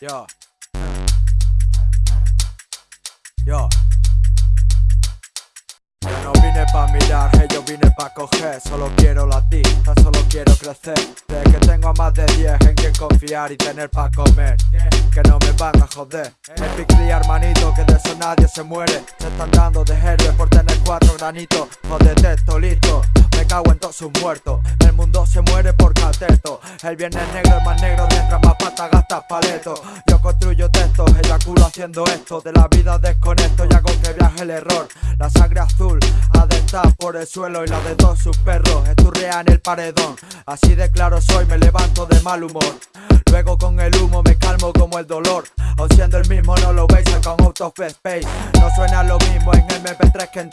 Yo. Yo. Yo no vine pa' mirar, yo vine pa' coger. Solo quiero latir, tan solo quiero crecer. De que tengo a más de 10 en quien confiar y tener pa' comer. Que no me van a joder. Picli hermanito, que de eso nadie se muere. Se están dando de héroes por tener cuatro granitos Jodete, esto listo. Me cago en todos sus muertos. El mundo se muere por cateto. El viernes negro es más negro mientras más pata gastas paleto. Yo construyo textos, eyaculo haciendo esto. De la vida desconecto y hago que viaje el error. La sangre azul ha de estar por el suelo Y la de todos sus perros esturrea en el paredón. Así de claro soy, me levanto de mal humor. Luego con el humo me calmo como el dolor. O siendo el mismo no lo veis, con out of space No suena lo mismo en MP3 que en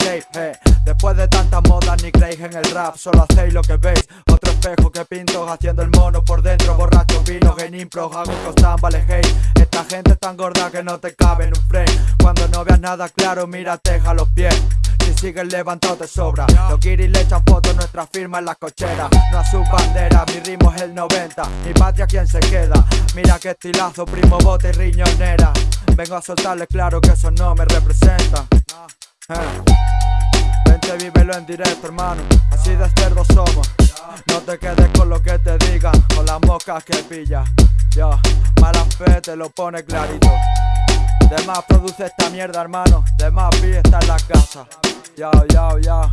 Después de tantas modas ni creéis en el rap Solo hacéis lo que veis. Otro espejo que pinto haciendo el mono por dentro. Borracho vino en impro hago costan vale hate Esta gente es tan gorda que no te cabe en un frame. Cuando no veas nada claro mírate a los pies. Si sigues levantado te sobra. Los guiris le echan fotos, nuestra firma en las cocheras No a su bandera, mi ritmo es el 90 Mi patria quien se queda Mira qué estilazo, primo bote y riñonera. Vengo a soltarle claro que eso no me representa eh. Vente, vívelo en directo, hermano. Así de cerdo somos. No te quedes con lo que te digan Con las moscas que pilla. Yo, mala fe te lo pone clarito. De más produce esta mierda, hermano. De más vi está en la casa. Yo, yo, yo